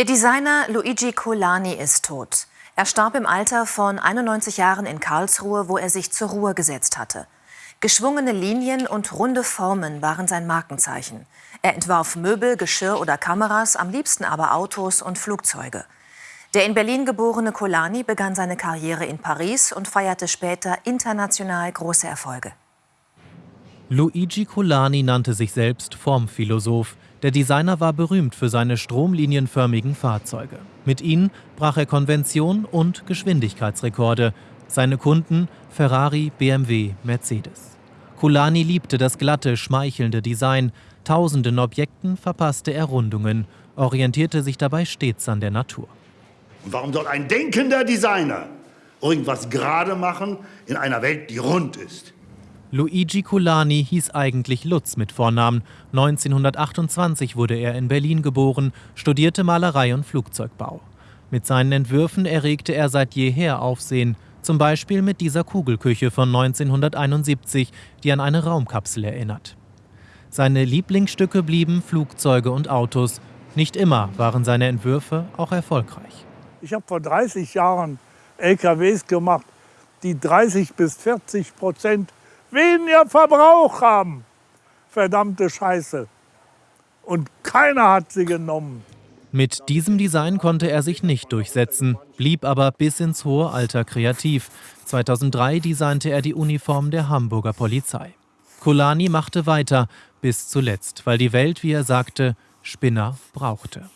Der Designer Luigi Colani ist tot. Er starb im Alter von 91 Jahren in Karlsruhe, wo er sich zur Ruhe gesetzt hatte. Geschwungene Linien und runde Formen waren sein Markenzeichen. Er entwarf Möbel, Geschirr oder Kameras, am liebsten aber Autos und Flugzeuge. Der in Berlin geborene Colani begann seine Karriere in Paris und feierte später international große Erfolge. Luigi Colani nannte sich selbst Formphilosoph. Der Designer war berühmt für seine stromlinienförmigen Fahrzeuge. Mit ihnen brach er Konvention und Geschwindigkeitsrekorde. Seine Kunden Ferrari, BMW, Mercedes. Colani liebte das glatte, schmeichelnde Design. Tausenden Objekten verpasste er Rundungen, orientierte sich dabei stets an der Natur. Und warum soll ein denkender Designer irgendwas gerade machen in einer Welt, die rund ist? Luigi Colani hieß eigentlich Lutz mit Vornamen. 1928 wurde er in Berlin geboren, studierte Malerei und Flugzeugbau. Mit seinen Entwürfen erregte er seit jeher Aufsehen, zum Beispiel mit dieser Kugelküche von 1971, die an eine Raumkapsel erinnert. Seine Lieblingsstücke blieben Flugzeuge und Autos. Nicht immer waren seine Entwürfe auch erfolgreich. Ich habe vor 30 Jahren LKWs gemacht, die 30 bis 40 Prozent weniger Verbrauch haben. Verdammte Scheiße. Und keiner hat sie genommen. Mit diesem Design konnte er sich nicht durchsetzen, blieb aber bis ins hohe Alter kreativ. 2003 designte er die Uniform der Hamburger Polizei. Colani machte weiter, bis zuletzt, weil die Welt, wie er sagte, Spinner brauchte.